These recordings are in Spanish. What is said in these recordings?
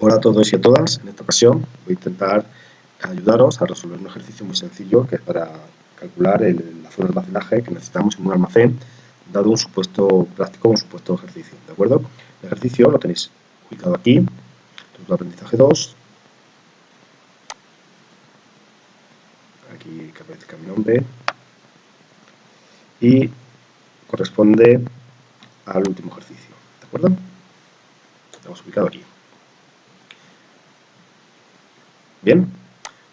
Hola a todos y a todas. En esta ocasión voy a intentar ayudaros a resolver un ejercicio muy sencillo que es para calcular el, la zona de almacenaje que necesitamos en un almacén dado un supuesto práctico un supuesto ejercicio. ¿De acuerdo? El ejercicio lo tenéis ubicado aquí, de aprendizaje 2. Aquí que aparezca mi nombre. Y corresponde al último ejercicio. ¿De acuerdo? Lo hemos ubicado aquí. Bien,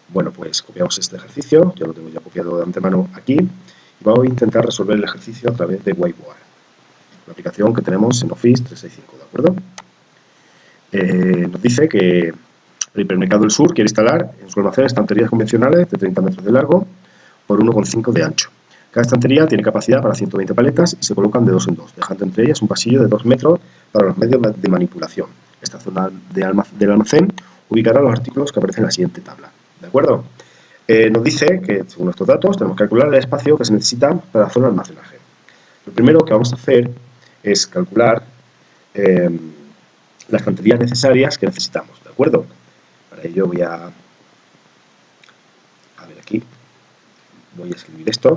bueno pues copiamos este ejercicio, ya lo tengo ya copiado de antemano aquí, y vamos a intentar resolver el ejercicio a través de Whiteboard, la aplicación que tenemos en Office 365, ¿de acuerdo? Eh, nos dice que el hipermercado del sur quiere instalar en su almacén estanterías convencionales de 30 metros de largo por 1,5 de ancho. Cada estantería tiene capacidad para 120 paletas y se colocan de dos en dos, dejando entre ellas un pasillo de 2 metros para los medios de manipulación. Esta zona del almacén ubicará los artículos que aparecen en la siguiente tabla. ¿De acuerdo? Eh, nos dice que, según estos datos, tenemos que calcular el espacio que se necesita para la zona de almacenaje. Lo primero que vamos a hacer es calcular eh, las cantidades necesarias que necesitamos, ¿de acuerdo? Para ello voy a... A ver aquí. Voy a escribir esto.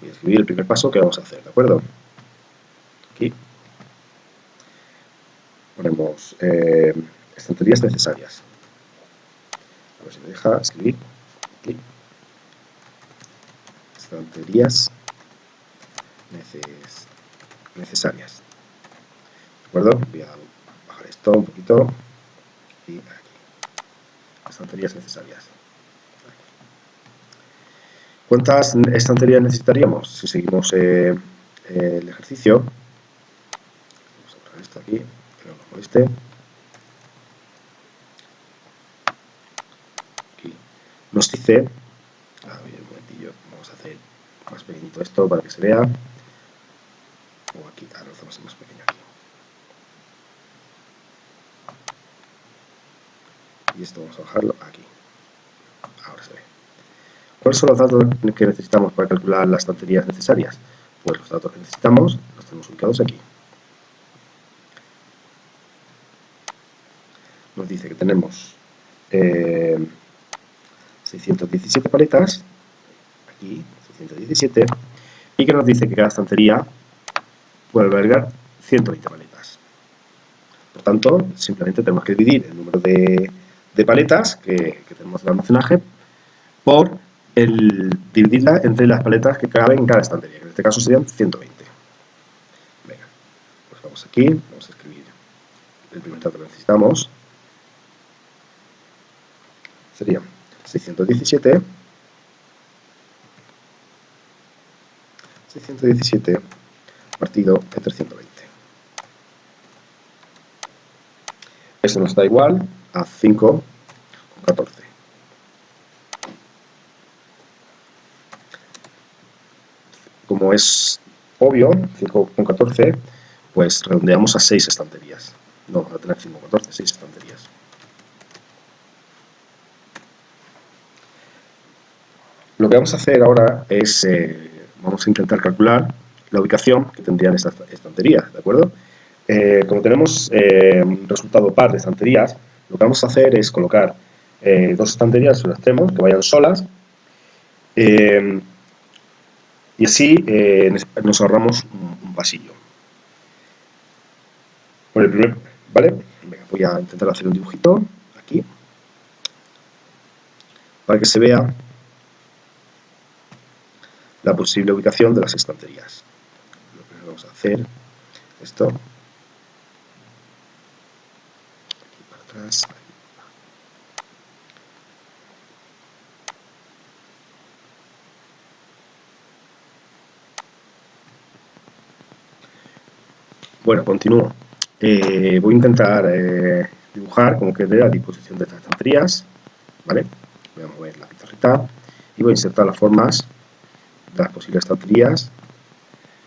Voy a escribir el primer paso que vamos a hacer, ¿de acuerdo? Aquí. Ponemos... Eh, estanterías necesarias. A ver si me deja escribir. Aquí. Estanterías neces necesarias. ¿De acuerdo? Voy a bajar esto un poquito. Y aquí. Estanterías necesarias. ¿Cuántas estanterías necesitaríamos? Si seguimos eh, el ejercicio, vamos a poner esto aquí, que no. Nos dice, un momentillo, vamos a hacer más pequeñito esto para que se vea, o aquí, ahora lo hacemos más pequeño aquí. Y esto vamos a bajarlo aquí. Ahora se ve. ¿Cuáles son los datos que necesitamos para calcular las estanterías necesarias? Pues los datos que necesitamos los tenemos ubicados aquí. Nos dice que tenemos eh, 617 paletas, aquí 617, y que nos dice que cada estantería puede albergar 120 paletas. Por tanto, simplemente tenemos que dividir el número de, paletas que, tenemos en el almacenaje por el dividirla entre las paletas que caben en cada estantería, que en este caso serían 120. Venga, pues vamos aquí, vamos a escribir el primer dato que necesitamos. Sería 617 617 partido entre 120 esto nos da igual a 5 con 14 como es obvio 5 con 14 pues redondeamos a 6 estanterías. No a tener 5 con 14, 6 estanterías Lo que vamos a hacer ahora es, eh, vamos a intentar calcular la ubicación que tendrían estas estanterías, ¿de acuerdo? Eh, como tenemos eh, un resultado par de estanterías, lo que vamos a hacer es colocar dos estanterías en los extremos que vayan solas y así nos ahorramos un, pasillo. el primer, ¿vale? voy a intentar hacer un dibujito aquí para que se vea la posible ubicación de las estanterías. Lo que vamos a hacer esto. Aquí para atrás. Bueno, continúo. Eh, voy a intentar eh, dibujar como quede la disposición de estas estanterías. ¿vale? Voy a mover la pizarrita y voy a insertar las formas las posibles estanterías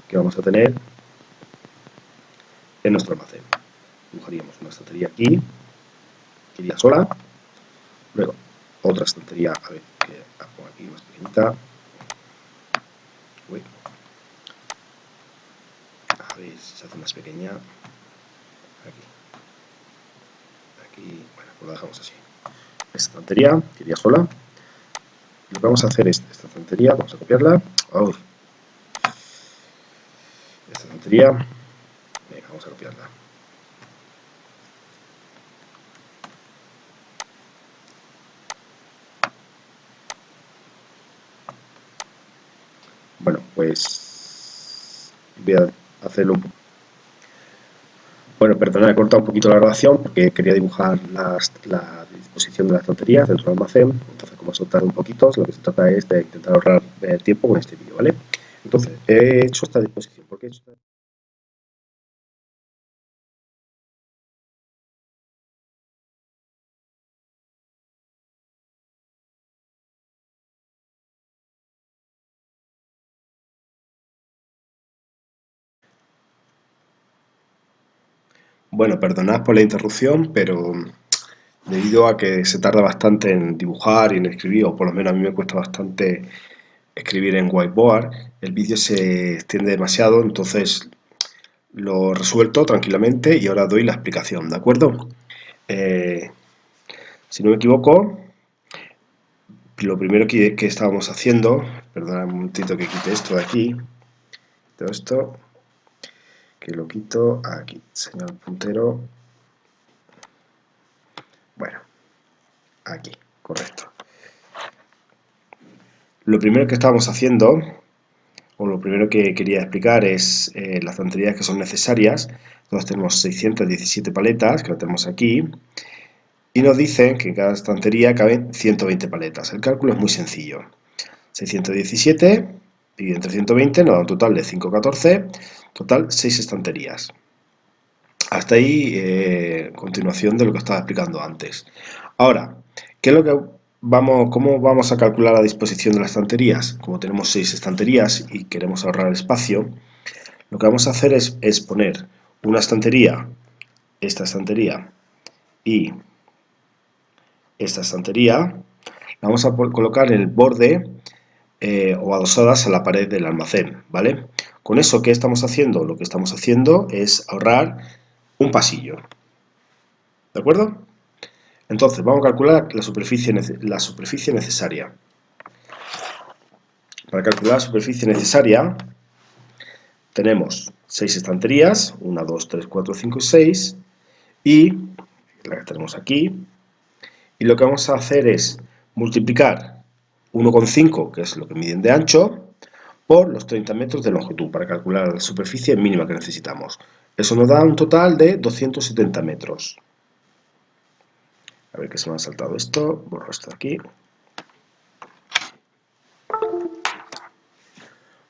que vamos a tener en nuestro almacén. Dibujaríamos una estantería aquí, que iría sola, luego otra estantería, a ver, que la pongo aquí más pequeñita, Uy. a ver si se hace más pequeña, aquí, y bueno, pues lo dejamos así. Esta estantería, que iría sola. Lo que vamos a hacer es esta estantería, vamos a copiarla. Esta estantería, venga, vamos a copiarla. Bueno, pues voy a hacerlo un poco. Bueno, perdona, he cortado un poquito la grabación porque quería dibujar la disposición de las tonterías dentro del almacén. Eso tarda un poquito, lo que se trata es de intentar ahorrar el tiempo con este vídeo, ¿vale? Entonces, he hecho esta disposición. ¿Por qué he hecho esta Bueno, perdonad por la interrupción, pero debido a que se tarda bastante en dibujar y en escribir, o por lo menos a mí me cuesta bastante escribir en whiteboard, el vídeo se extiende demasiado, entonces lo resuelto tranquilamente y ahora doy la explicación, ¿de acuerdo? Eh, si no me equivoco, lo primero que, estábamos haciendo, perdonad un momentito que quite esto de aquí, todo esto, que lo quito aquí, señal puntero, bueno, aquí, correcto. Lo primero que estamos haciendo, o lo primero que quería explicar es eh, las estanterías que son necesarias. Entonces tenemos 617 paletas, que lo tenemos aquí, y nos dicen que en cada estantería caben 120 paletas. El cálculo es muy sencillo. 617 y entre 120 nos da un total de 514, total 6 estanterías. Hasta ahí, eh, continuación de lo que estaba explicando antes. Ahora, ¿qué es lo que vamos, ¿cómo vamos a calcular la disposición de las estanterías? Como tenemos 6 estanterías y queremos ahorrar espacio, lo que vamos a hacer es, es poner una estantería, esta estantería y esta estantería, la vamos a colocar en el borde eh, o adosadas a la pared del almacén, ¿vale? Con eso, ¿qué estamos haciendo? Lo que estamos haciendo es ahorrar un pasillo, ¿de acuerdo? Entonces, vamos a calcular la superficie, la superficie necesaria. Para calcular la superficie necesaria, tenemos 6 estanterías, 1, 2, 3, 4, 5 y 6, y la que tenemos aquí, y lo que vamos a hacer es multiplicar 1,5, que es lo que miden de ancho, por los 30 metros de longitud, para calcular la superficie mínima que necesitamos. Eso nos da un total de 270 metros. A ver que se me ha saltado esto, borro esto de aquí.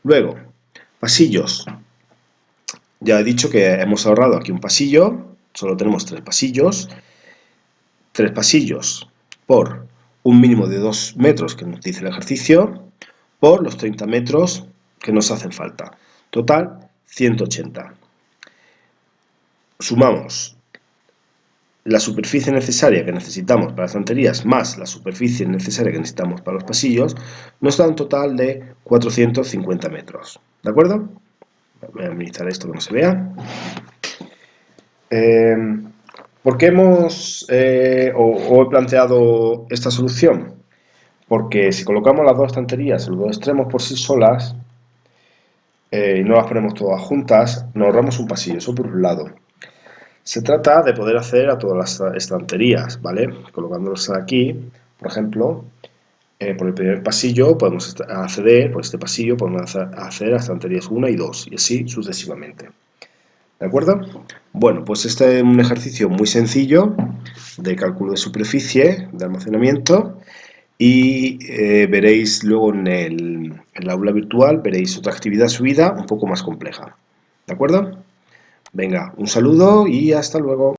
Luego, pasillos. Ya he dicho que hemos ahorrado aquí un pasillo, solo tenemos tres pasillos. Tres pasillos por un mínimo de 2 metros que nos dice el ejercicio por los 30 metros que nos hacen falta. Total, 180. Sumamos la superficie necesaria que necesitamos para las estanterías más la superficie necesaria que necesitamos para los pasillos, nos da un total de 450 metros. ¿De acuerdo? Voy a administrar esto que no se vea. Eh, ¿Por qué hemos eh, o, he planteado esta solución? Porque si colocamos las dos estanterías en los dos extremos por sí solas eh, y no las ponemos todas juntas, nos ahorramos un pasillo, eso por un lado. Se trata de poder acceder a todas las estanterías, ¿vale? Colocándolas aquí, por ejemplo, eh, por el primer pasillo podemos acceder, por este pasillo podemos acceder a estanterías 1 y 2, y así sucesivamente. ¿De acuerdo? Bueno, pues este es un ejercicio muy sencillo de cálculo de superficie, de almacenamiento y eh, veréis luego en el, en aula virtual, veréis otra actividad subida un poco más compleja. ¿De acuerdo? Venga, un saludo y hasta luego.